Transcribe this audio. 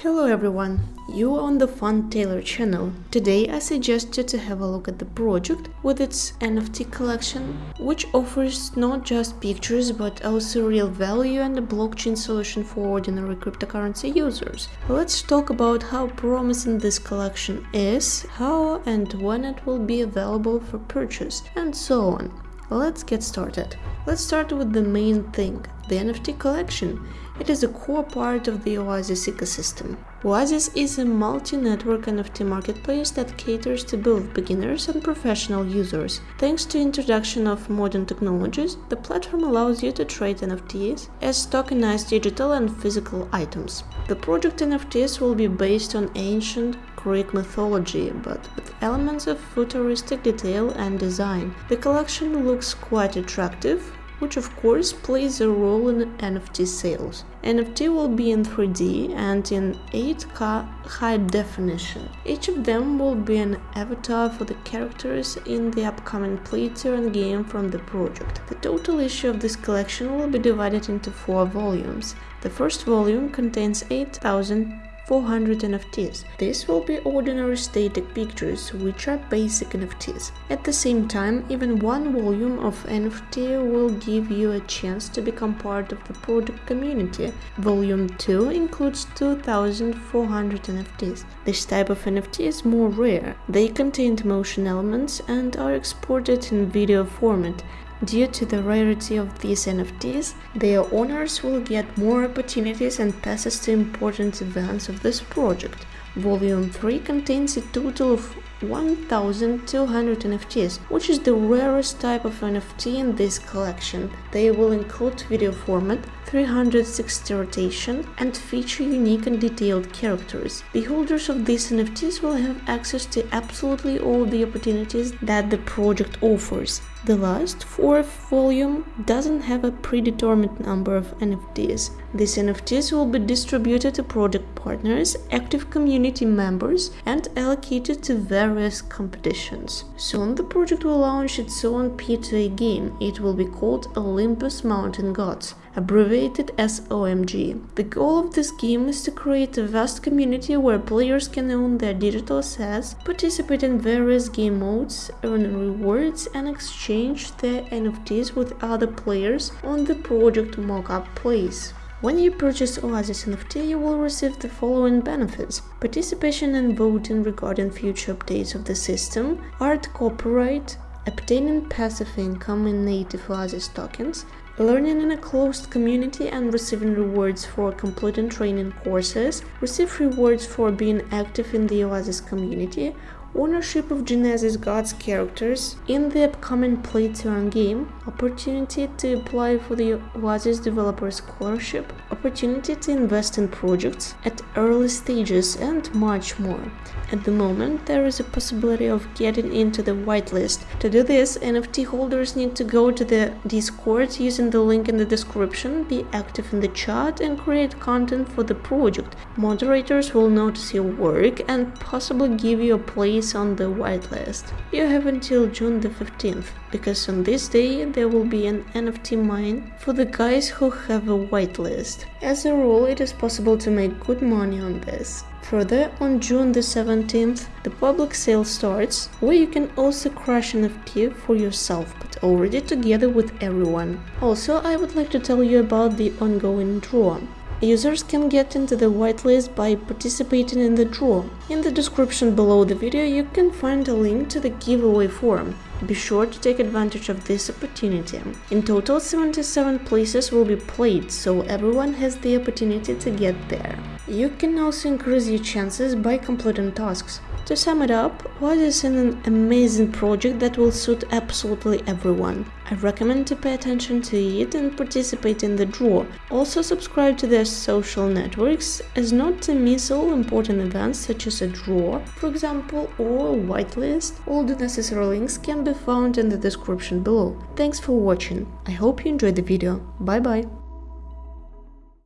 Hello everyone, you are on the Fun Taylor channel. Today I suggest you to have a look at the project with its NFT collection, which offers not just pictures but also real value and a blockchain solution for ordinary cryptocurrency users. Let's talk about how promising this collection is, how and when it will be available for purchase, and so on. Let's get started. Let's start with the main thing, the NFT collection. It is a core part of the Oasis ecosystem. Oasis is a multi-network NFT marketplace that caters to both beginners and professional users. Thanks to introduction of modern technologies, the platform allows you to trade NFTs as tokenized digital and physical items. The project NFTs will be based on ancient Greek mythology, but with elements of futuristic detail and design. The collection looks quite attractive, which of course plays a role in NFT sales. NFT will be in 3D and in 8K high definition. Each of them will be an avatar for the characters in the upcoming Play-to-Earn game from the project. The total issue of this collection will be divided into four volumes. The first volume contains 8000 400 NFTs. This will be ordinary static pictures, which are basic NFTs. At the same time, even one volume of NFT will give you a chance to become part of the project community. Volume 2 includes 2400 NFTs. This type of NFT is more rare. They contain motion elements and are exported in video format, Due to the rarity of these NFTs, their owners will get more opportunities and passes to important events of this project. Volume 3 contains a total of 1200 NFTs, which is the rarest type of NFT in this collection. They will include video format, 360 rotation, and feature unique and detailed characters. The holders of these NFTs will have access to absolutely all the opportunities that the project offers. The last, fourth volume, doesn't have a predetermined number of NFTs. These NFTs will be distributed to project partners, active community members, and allocated to various competitions. Soon the project will launch its own P2E game. It will be called Olympus Mountain Gods abbreviated as OMG. The goal of this game is to create a vast community where players can own their digital assets, participate in various game modes, earn rewards and exchange their NFTs with other players on the project mockup place. When you purchase Oasis NFT, you will receive the following benefits. Participation and voting regarding future updates of the system, art copyright, obtaining passive income in native Oasis tokens, learning in a closed community and receiving rewards for completing training courses, receive rewards for being active in the Oasis community, ownership of Genesis Gods characters in the upcoming Play-to-Earn game, opportunity to apply for the Oasis Developer Scholarship, opportunity to invest in projects at early stages and much more. At the moment, there is a possibility of getting into the whitelist. To do this, NFT holders need to go to the Discord using the link in the description, be active in the chat and create content for the project. Moderators will notice your work and possibly give you a place on the whitelist. You have until June the 15th, because on this day there will be an NFT mint for the guys who have a whitelist. As a rule, it is possible to make good money on this. Further, on June the 17th, the public sale starts, where you can also crush NFT for yourself, but already together with everyone. Also, I would like to tell you about the ongoing draw. Users can get into the whitelist by participating in the draw. In the description below the video you can find a link to the giveaway form. Be sure to take advantage of this opportunity. In total 77 places will be played, so everyone has the opportunity to get there. You can also increase your chances by completing tasks. To sum it up, Oasis is an amazing project that will suit absolutely everyone. I recommend to pay attention to it and participate in the draw. Also subscribe to their social networks as not to miss all important events such as a draw, for example, or a whitelist. All the necessary links can be found in the description below. Thanks for watching. I hope you enjoyed the video. Bye bye.